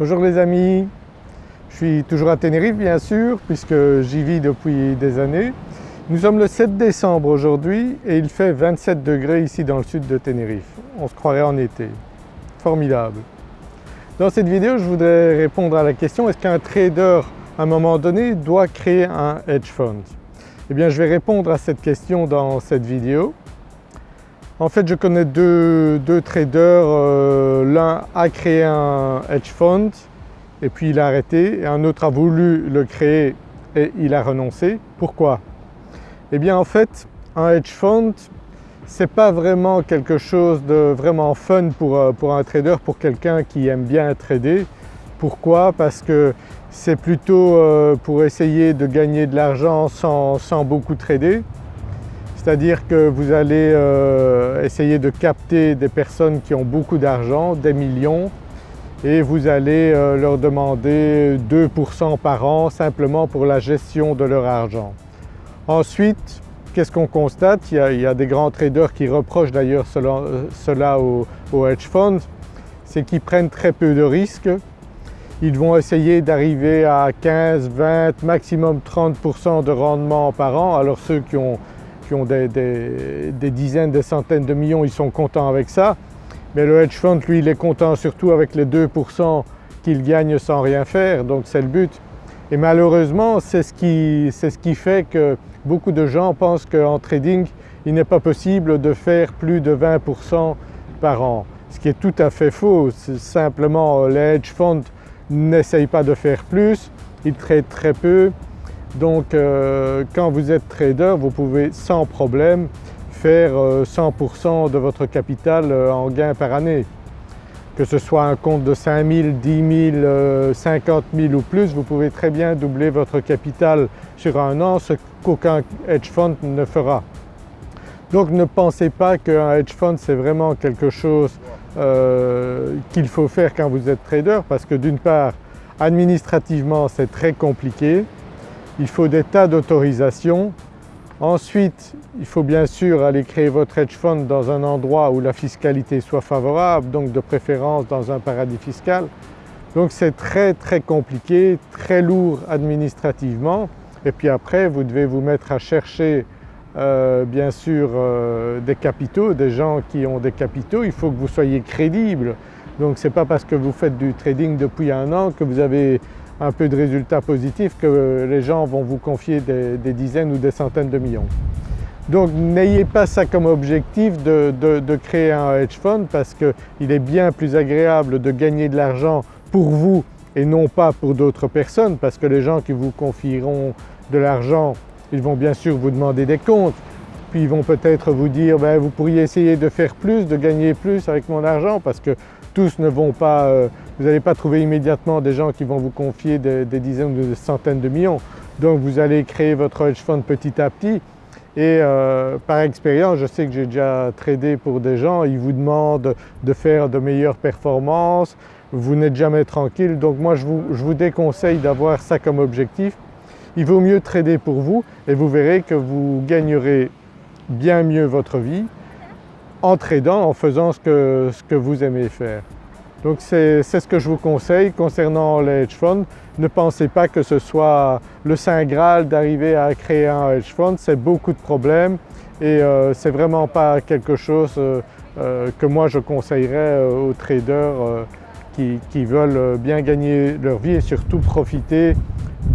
Bonjour les amis, je suis toujours à Tenerife bien sûr puisque j'y vis depuis des années. Nous sommes le 7 décembre aujourd'hui et il fait 27 degrés ici dans le sud de Tenerife. On se croirait en été. Formidable. Dans cette vidéo je voudrais répondre à la question est-ce qu'un trader à un moment donné doit créer un hedge fund? Eh bien je vais répondre à cette question dans cette vidéo. En fait je connais deux, traders, euh, l'un a créé un hedge fund et puis il a arrêté et un autre a voulu le créer et il a renoncé. Pourquoi? Eh bien en fait un hedge fund c'est pas vraiment quelque chose de vraiment fun pour, euh, un trader, pour quelqu'un qui aime bien trader. Pourquoi? Parce que c'est plutôt euh, pour essayer de gagner de l'argent sans beaucoup trader c'est-à-dire que vous allez euh, essayer de capter des personnes qui ont beaucoup d'argent, des millions, et vous allez euh, leur demander 2% par an simplement pour la gestion de leur argent. Ensuite, qu'est-ce qu'on constate? Il y, a, des grands traders qui reprochent d'ailleurs cela, aux au hedge funds, c'est qu'ils prennent très peu de risques. Ils vont essayer d'arriver à 15, 20, maximum 30% de rendement par an. Alors ceux qui ont qui ont des, dizaines, des centaines de millions, ils sont contents avec ça. Mais le hedge fund, lui, il est content surtout avec les 2% qu'il gagne sans rien faire, donc c'est le but. Et malheureusement, c'est ce, qui, ce qui fait que beaucoup de gens pensent qu'en trading, il n'est pas possible de faire plus de 20% par an. Ce qui est tout à fait faux, simplement les hedge funds n'essayent pas de faire plus, ils traitent très peu donc euh, quand vous êtes trader, vous pouvez sans problème faire 100% euh, de votre capital euh, en gain par année. Que ce soit un compte de 5 000, 10 000, 50 000 ou plus, vous pouvez très bien doubler votre capital sur un an, ce qu'aucun hedge fund ne fera. Donc ne pensez pas qu'un hedge fund c'est vraiment quelque chose qu'il faut faire quand vous êtes trader parce que d'une part administrativement c'est très compliqué, il faut des tas d'autorisations. Ensuite, il faut bien sûr aller créer votre hedge fund dans un endroit où la fiscalité soit favorable, donc de préférence dans un paradis fiscal. Donc c'est très très compliqué, très lourd administrativement et puis après vous devez vous mettre à chercher euh, bien sûr euh, des capitaux, des gens qui ont des capitaux, il faut que vous soyez crédible. Donc ce n'est pas parce que vous faites du trading depuis un an que vous avez un peu de résultats positifs que les gens vont vous confier des, dizaines ou des centaines de millions. Donc n'ayez pas ça comme objectif de, créer un hedge fund parce qu'il est bien plus agréable de gagner de l'argent pour vous et non pas pour d'autres personnes parce que les gens qui vous confieront de l'argent, ils vont bien sûr vous demander des comptes, puis ils vont peut-être vous dire ben, vous pourriez essayer de faire plus, de gagner plus avec mon argent parce que tous ne vont pas, euh, vous n'allez pas trouver immédiatement des gens qui vont vous confier des, dizaines ou des centaines de millions. Donc vous allez créer votre hedge fund petit à petit et euh, par expérience, je sais que j'ai déjà tradé pour des gens, ils vous demandent de faire de meilleures performances, vous n'êtes jamais tranquille. Donc moi je vous, je vous déconseille d'avoir ça comme objectif. Il vaut mieux trader pour vous et vous verrez que vous gagnerez bien mieux votre vie en tradant, en faisant ce que, ce que vous aimez faire. Donc c'est ce que je vous conseille concernant les hedge funds. Ne pensez pas que ce soit le saint graal d'arriver à créer un hedge fund, c'est beaucoup de problèmes et euh, c'est vraiment pas quelque chose euh, euh, que moi je conseillerais aux traders qui, qui, veulent bien gagner leur vie et surtout profiter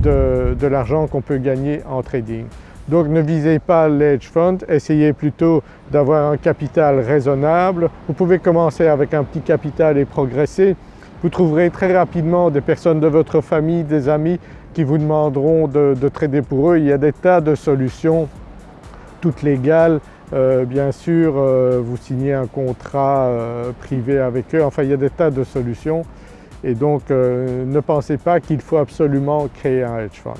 de, de l'argent qu'on peut gagner en trading. Donc ne visez pas l'edge fund, essayez plutôt d'avoir un capital raisonnable. Vous pouvez commencer avec un petit capital et progresser. Vous trouverez très rapidement des personnes de votre famille, des amis qui vous demanderont de, trader pour eux. Il y a des tas de solutions, toutes légales. Euh, bien sûr, euh, vous signez un contrat euh, privé avec eux. Enfin, il y a des tas de solutions et donc ne pensez pas qu'il faut absolument créer un hedge fund.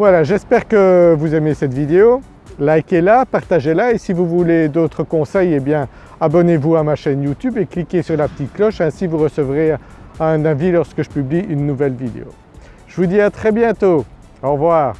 Voilà, j'espère que vous aimez cette vidéo. Likez-la, partagez-la et si vous voulez d'autres conseils, eh abonnez-vous à ma chaîne YouTube et cliquez sur la petite cloche, ainsi vous recevrez un avis lorsque je publie une nouvelle vidéo. Je vous dis à très bientôt, au revoir.